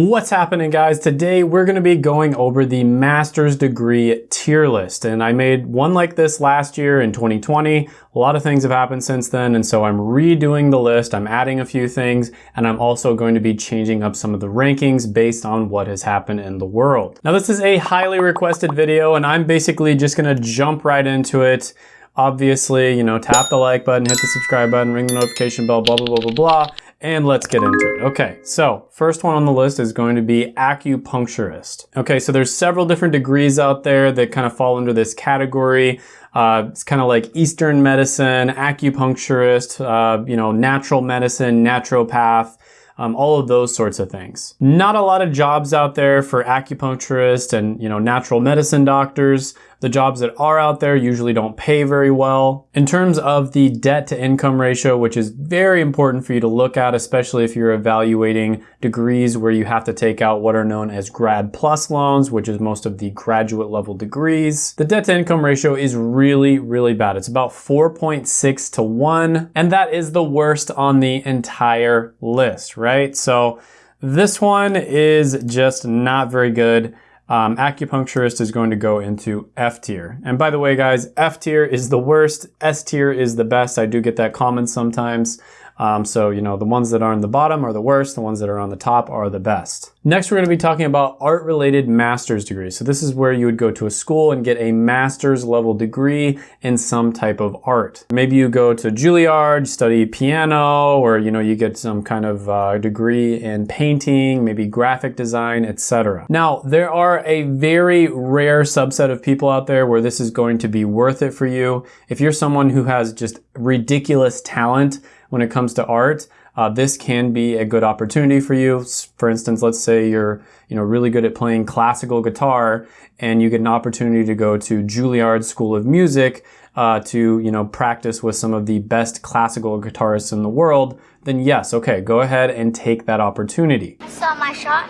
What's happening guys? Today we're going to be going over the master's degree tier list and I made one like this last year in 2020. A lot of things have happened since then and so I'm redoing the list, I'm adding a few things and I'm also going to be changing up some of the rankings based on what has happened in the world. Now this is a highly requested video and I'm basically just going to jump right into it obviously, you know, tap the like button, hit the subscribe button, ring the notification bell, blah, blah, blah, blah, blah, and let's get into it. Okay, so first one on the list is going to be acupuncturist. Okay, so there's several different degrees out there that kind of fall under this category. Uh, it's kind of like Eastern medicine, acupuncturist, uh, you know, natural medicine, naturopath, um, all of those sorts of things. Not a lot of jobs out there for acupuncturists and, you know, natural medicine doctors. The jobs that are out there usually don't pay very well. In terms of the debt to income ratio, which is very important for you to look at, especially if you're evaluating degrees where you have to take out what are known as grad plus loans, which is most of the graduate level degrees. The debt to income ratio is really, really bad. It's about 4.6 to 1, and that is the worst on the entire list, right? So this one is just not very good um, acupuncturist is going to go into F tier. And by the way, guys, F tier is the worst, S tier is the best. I do get that comment sometimes. Um, so, you know, the ones that are on the bottom are the worst, the ones that are on the top are the best. Next, we're gonna be talking about art-related master's degrees. So this is where you would go to a school and get a master's level degree in some type of art. Maybe you go to Juilliard, study piano, or, you know, you get some kind of uh, degree in painting, maybe graphic design, etc. Now, there are a very rare subset of people out there where this is going to be worth it for you. If you're someone who has just ridiculous talent, when it comes to art, uh, this can be a good opportunity for you. For instance, let's say you're you know really good at playing classical guitar and you get an opportunity to go to Juilliard School of Music uh, to you know practice with some of the best classical guitarists in the world. Then yes, okay, go ahead and take that opportunity. Saw my shot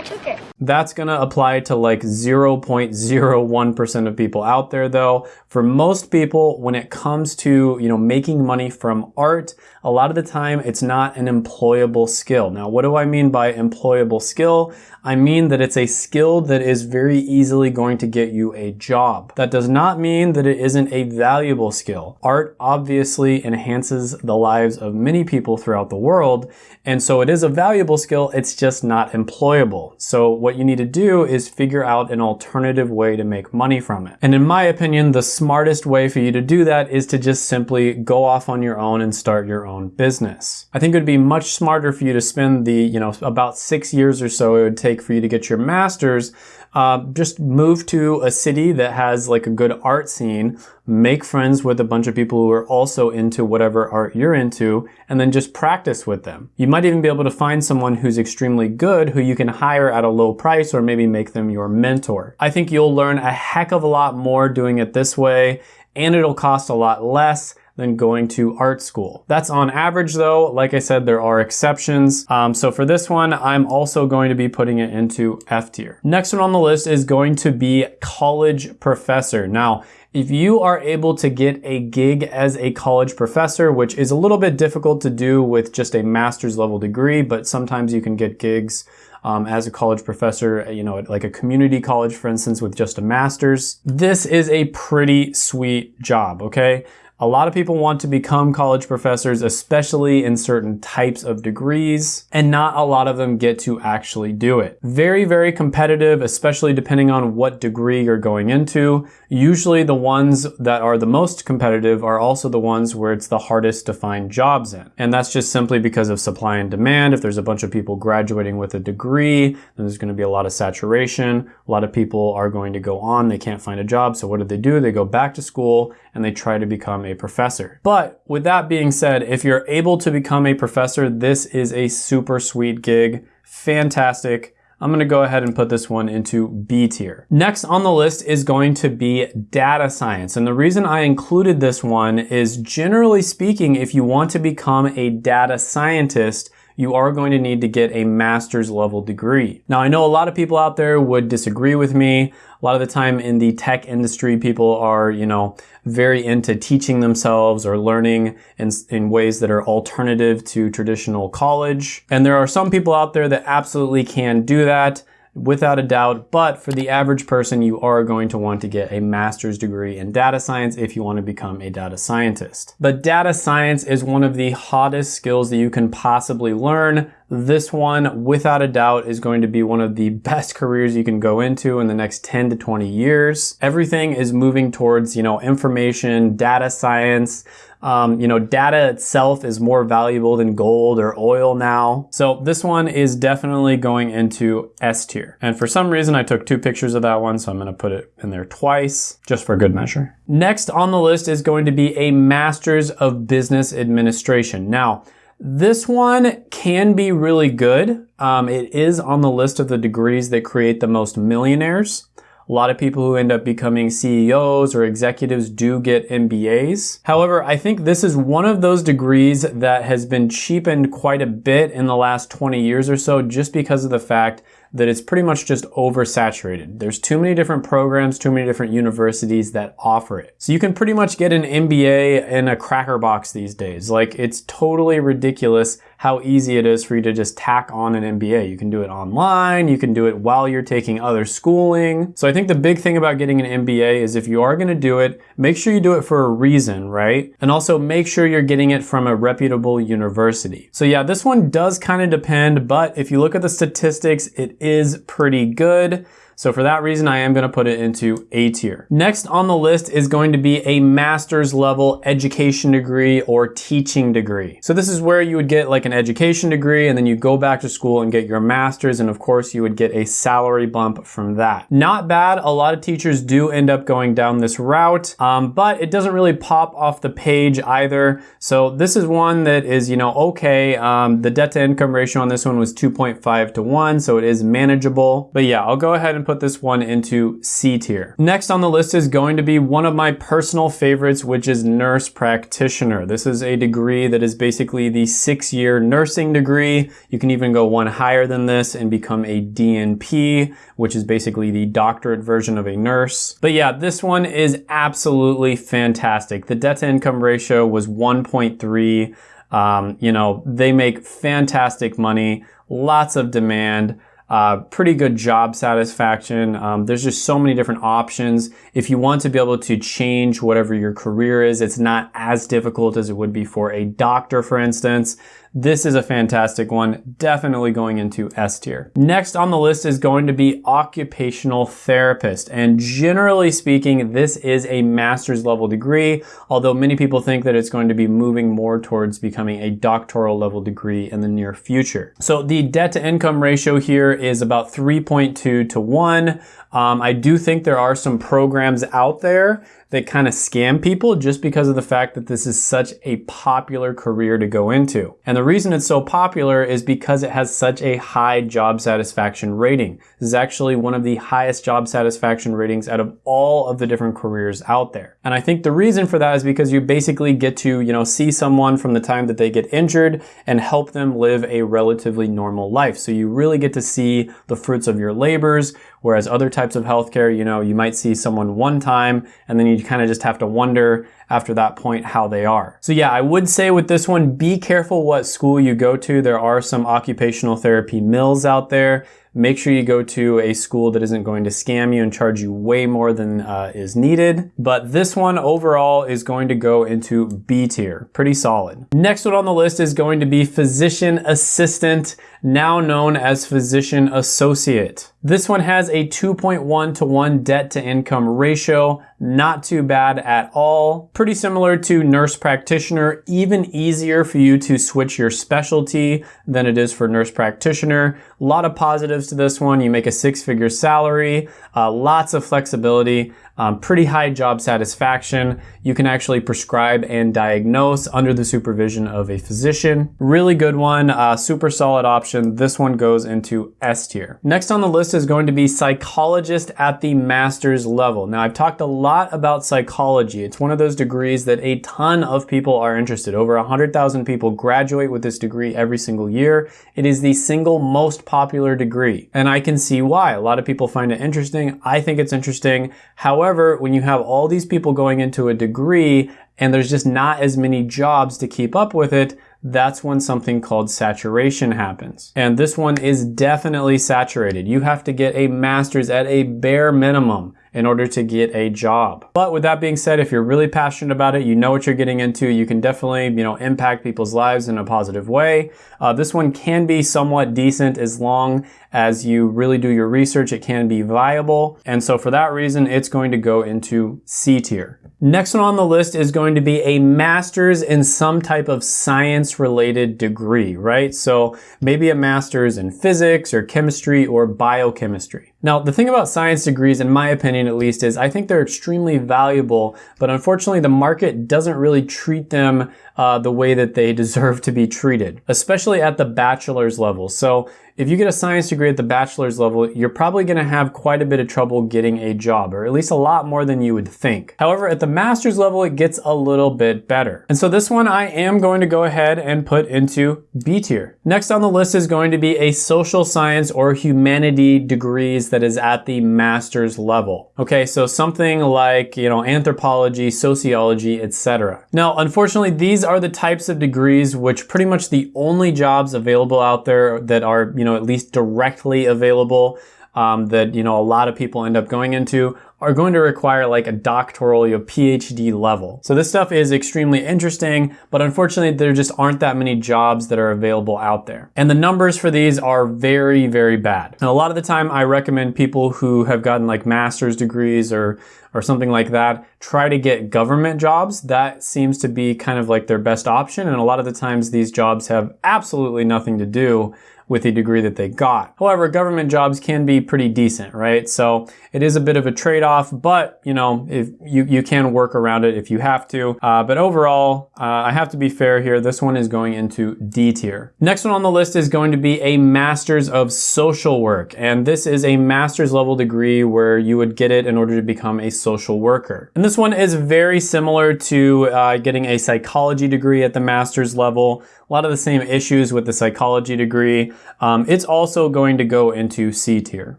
I took it. That's gonna apply to like 0.01% of people out there though. For most people, when it comes to, you know, making money from art, a lot of the time it's not an employable skill. Now, what do I mean by employable skill? I mean that it's a skill that is very easily going to get you a job. That does not mean that it isn't a valuable skill. Art obviously enhances the lives of many people throughout the world, and so it is a valuable skill, it's just not employable. So what you need to do is figure out an alternative way to make money from it. And in my opinion, the smartest way for you to do that is to just simply go off on your own and start your own business. I think it would be much smarter for you to spend the, you know, about six years or so it would take for you to get your master's uh, just move to a city that has like a good art scene, make friends with a bunch of people who are also into whatever art you're into, and then just practice with them. You might even be able to find someone who's extremely good who you can hire at a low price or maybe make them your mentor. I think you'll learn a heck of a lot more doing it this way and it'll cost a lot less than going to art school. That's on average though. Like I said, there are exceptions. Um, so for this one, I'm also going to be putting it into F tier. Next one on the list is going to be college professor. Now, if you are able to get a gig as a college professor, which is a little bit difficult to do with just a master's level degree, but sometimes you can get gigs um, as a college professor, you know, like a community college, for instance, with just a master's. This is a pretty sweet job, okay? A lot of people want to become college professors, especially in certain types of degrees, and not a lot of them get to actually do it. Very, very competitive, especially depending on what degree you're going into. Usually the ones that are the most competitive are also the ones where it's the hardest to find jobs in. And that's just simply because of supply and demand. If there's a bunch of people graduating with a degree, then there's gonna be a lot of saturation. A lot of people are going to go on, they can't find a job. So what do they do? They go back to school and they try to become a professor. But with that being said, if you're able to become a professor, this is a super sweet gig. Fantastic. I'm gonna go ahead and put this one into B tier. Next on the list is going to be data science. And the reason I included this one is generally speaking, if you want to become a data scientist, you are going to need to get a master's level degree. Now, I know a lot of people out there would disagree with me. A lot of the time in the tech industry, people are, you know, very into teaching themselves or learning in, in ways that are alternative to traditional college. And there are some people out there that absolutely can do that without a doubt. But for the average person, you are going to want to get a master's degree in data science if you want to become a data scientist. But data science is one of the hottest skills that you can possibly learn. This one, without a doubt, is going to be one of the best careers you can go into in the next 10 to 20 years. Everything is moving towards, you know, information, data science, um, you know, data itself is more valuable than gold or oil now. So this one is definitely going into S tier. And for some reason, I took two pictures of that one, so I'm gonna put it in there twice, just for good measure. Next on the list is going to be a Master's of Business Administration. Now, this one can be really good. Um, it is on the list of the degrees that create the most millionaires. A lot of people who end up becoming CEOs or executives do get MBAs. However, I think this is one of those degrees that has been cheapened quite a bit in the last 20 years or so just because of the fact that it's pretty much just oversaturated. There's too many different programs, too many different universities that offer it. So you can pretty much get an MBA in a cracker box these days. Like it's totally ridiculous how easy it is for you to just tack on an MBA. You can do it online, you can do it while you're taking other schooling. So I think the big thing about getting an MBA is if you are gonna do it, make sure you do it for a reason, right? And also make sure you're getting it from a reputable university. So yeah, this one does kind of depend, but if you look at the statistics, it is pretty good. So for that reason, I am gonna put it into A tier. Next on the list is going to be a master's level education degree or teaching degree. So this is where you would get like an education degree and then you go back to school and get your master's and of course you would get a salary bump from that. Not bad, a lot of teachers do end up going down this route, um, but it doesn't really pop off the page either. So this is one that is, you know, okay. Um, the debt to income ratio on this one was 2.5 to 1, so it is manageable. But yeah, I'll go ahead and put this one into C tier. Next on the list is going to be one of my personal favorites, which is nurse practitioner. This is a degree that is basically the six year nursing degree. You can even go one higher than this and become a DNP, which is basically the doctorate version of a nurse. But yeah, this one is absolutely fantastic. The debt to income ratio was 1.3. Um, you know, they make fantastic money, lots of demand. Uh, pretty good job satisfaction. Um, there's just so many different options. If you want to be able to change whatever your career is, it's not as difficult as it would be for a doctor, for instance. This is a fantastic one, definitely going into S tier. Next on the list is going to be occupational therapist. And generally speaking, this is a master's level degree, although many people think that it's going to be moving more towards becoming a doctoral level degree in the near future. So the debt to income ratio here is about 3.2 to 1. Um, I do think there are some programs out there that kind of scam people just because of the fact that this is such a popular career to go into. And the reason it's so popular is because it has such a high job satisfaction rating. This is actually one of the highest job satisfaction ratings out of all of the different careers out there. And I think the reason for that is because you basically get to, you know, see someone from the time that they get injured and help them live a relatively normal life. So you really get to see the fruits of your labors, whereas other types of healthcare, you know, you might see someone one time and then you kind of just have to wonder after that point how they are. So yeah, I would say with this one, be careful what school you go to. There are some occupational therapy mills out there. Make sure you go to a school that isn't going to scam you and charge you way more than uh, is needed. But this one overall is going to go into B tier. Pretty solid. Next one on the list is going to be physician assistant, now known as physician associate. This one has a 2.1 to 1 debt to income ratio. Not too bad at all. Pretty similar to nurse practitioner, even easier for you to switch your specialty than it is for nurse practitioner. A lot of positives to this one. You make a six figure salary, uh, lots of flexibility, um, pretty high job satisfaction. You can actually prescribe and diagnose under the supervision of a physician. Really good one, uh, super solid option option. This one goes into S tier. Next on the list is going to be psychologist at the master's level. Now I've talked a lot about psychology. It's one of those degrees that a ton of people are interested. Over 100,000 people graduate with this degree every single year. It is the single most popular degree. And I can see why. A lot of people find it interesting. I think it's interesting. However, when you have all these people going into a degree and there's just not as many jobs to keep up with it, that's when something called saturation happens. And this one is definitely saturated. You have to get a master's at a bare minimum in order to get a job. But with that being said, if you're really passionate about it, you know what you're getting into, you can definitely, you know, impact people's lives in a positive way. Uh, this one can be somewhat decent as long as you really do your research, it can be viable. And so for that reason, it's going to go into C tier. Next one on the list is going to be a master's in some type of science related degree, right? So maybe a master's in physics or chemistry or biochemistry. Now, the thing about science degrees, in my opinion at least, is I think they're extremely valuable, but unfortunately the market doesn't really treat them uh, the way that they deserve to be treated, especially at the bachelor's level. So if you get a science degree at the bachelor's level, you're probably gonna have quite a bit of trouble getting a job, or at least a lot more than you would think. However, at the master's level, it gets a little bit better. And so this one I am going to go ahead and put into B tier. Next on the list is going to be a social science or humanity degrees that is at the master's level. Okay, so something like, you know, anthropology, sociology, etc. Now, unfortunately, these are the types of degrees which pretty much the only jobs available out there that are, you know, at least directly available um, that, you know, a lot of people end up going into are going to require like a doctoral, your PhD level. So this stuff is extremely interesting, but unfortunately there just aren't that many jobs that are available out there. And the numbers for these are very, very bad. Now, a lot of the time I recommend people who have gotten like master's degrees or or something like that, try to get government jobs. That seems to be kind of like their best option. And a lot of the times these jobs have absolutely nothing to do with the degree that they got. However, government jobs can be pretty decent, right? So it is a bit of a trade-off, but you know, if you, you can work around it if you have to. Uh, but overall, uh, I have to be fair here. This one is going into D tier. Next one on the list is going to be a Master's of Social Work. And this is a master's level degree where you would get it in order to become a social worker. And this one is very similar to uh, getting a psychology degree at the master's level a lot of the same issues with the psychology degree. Um, it's also going to go into C tier.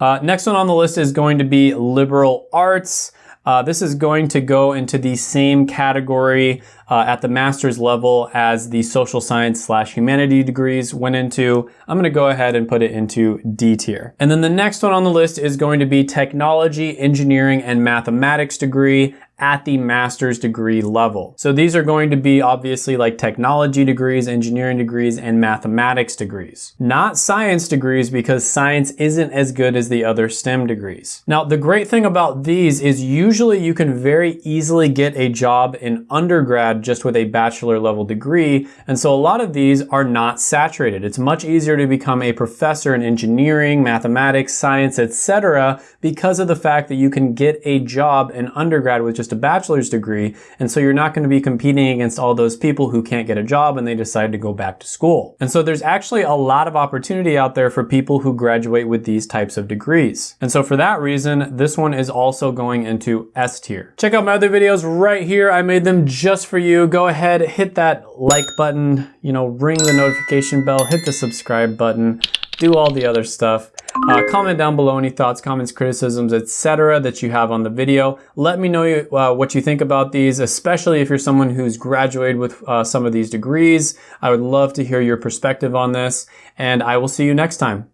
Uh, next one on the list is going to be liberal arts. Uh, this is going to go into the same category uh, at the master's level as the social science slash humanity degrees went into. I'm going to go ahead and put it into D tier. And then the next one on the list is going to be technology, engineering, and mathematics degree at the master's degree level. So these are going to be obviously like technology degrees, engineering degrees, and mathematics degrees. Not science degrees because science isn't as good as the other STEM degrees. Now, the great thing about these is usually you can very easily get a job in undergrad just with a bachelor level degree. And so a lot of these are not saturated. It's much easier to become a professor in engineering, mathematics, science, etc. because of the fact that you can get a job in undergrad with just just a bachelor's degree. And so you're not going to be competing against all those people who can't get a job and they decide to go back to school. And so there's actually a lot of opportunity out there for people who graduate with these types of degrees. And so for that reason, this one is also going into S tier. Check out my other videos right here. I made them just for you. Go ahead, hit that like button, you know, ring the notification bell, hit the subscribe button, do all the other stuff. Uh, comment down below any thoughts, comments, criticisms, etc. that you have on the video. Let me know uh, what you think about these, especially if you're someone who's graduated with uh, some of these degrees. I would love to hear your perspective on this, and I will see you next time.